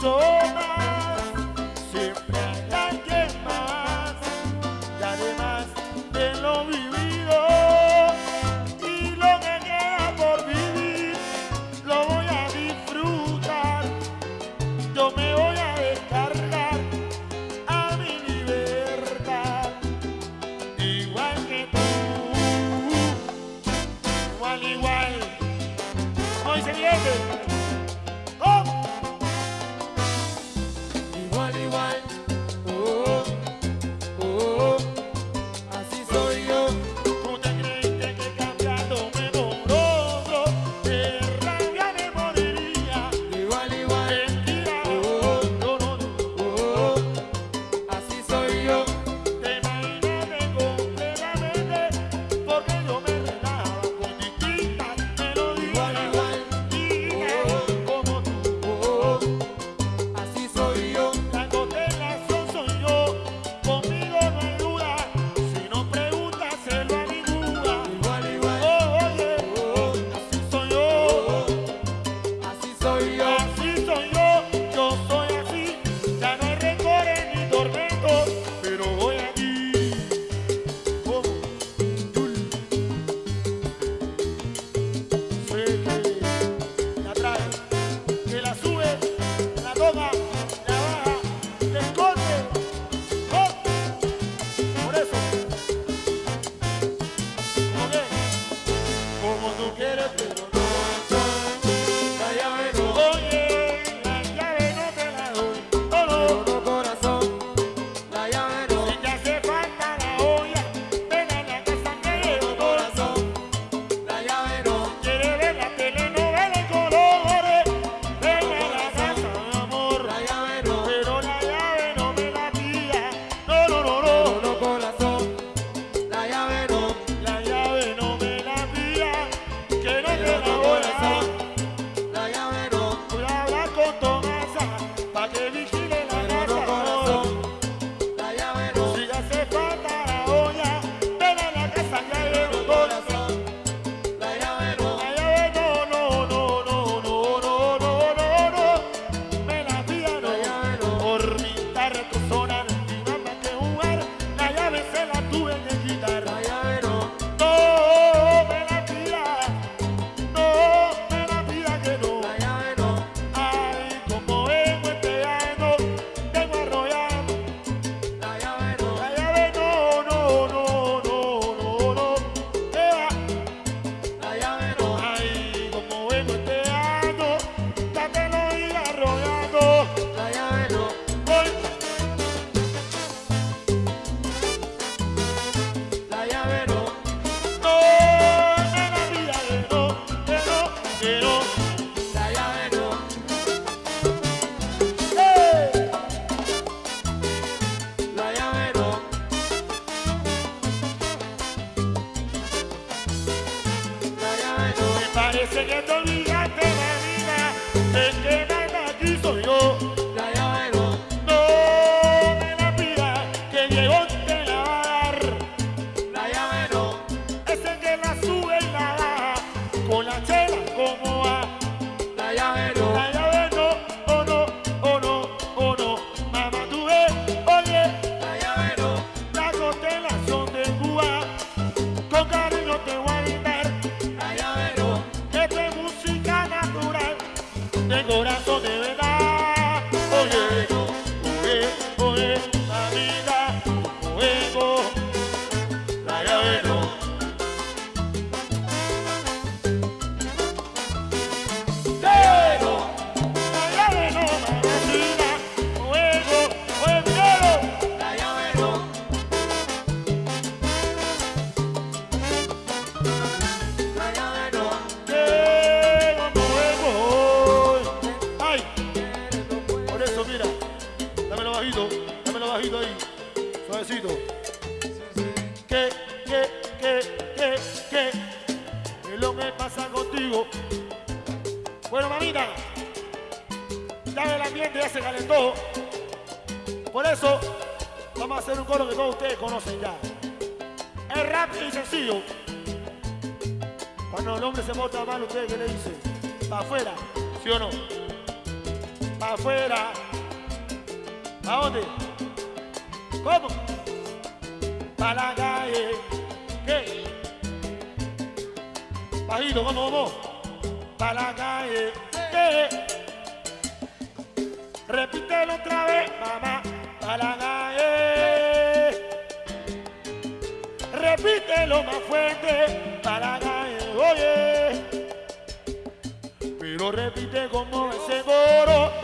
tomas, siempre que más, daré más de lo vivido y lo que queda por vivir lo voy a disfrutar, yo me voy a descargar a mi libertad, igual que tú, igual, igual, hoy se viene. retrosono Me parece que te olvidaste de vida, es que lo que pasa contigo. Bueno, mamita, ya el ambiente ya se calentó. Por eso, vamos a hacer un coro que todos ustedes conocen ya. Es rápido y sencillo. Cuando el hombre se porta mal, ¿ustedes qué le dicen? ¿Para afuera? ¿Sí o no? ¿Para afuera? ¿A dónde? ¿Cómo? Para la calle. ¿Qué? Bajito, ¿cómo, cómo? Para la calle. ¿Qué? Repítelo otra vez, mamá. Calle. Repítelo más fuerte. Calle. Oye. Pero repite como ese coro.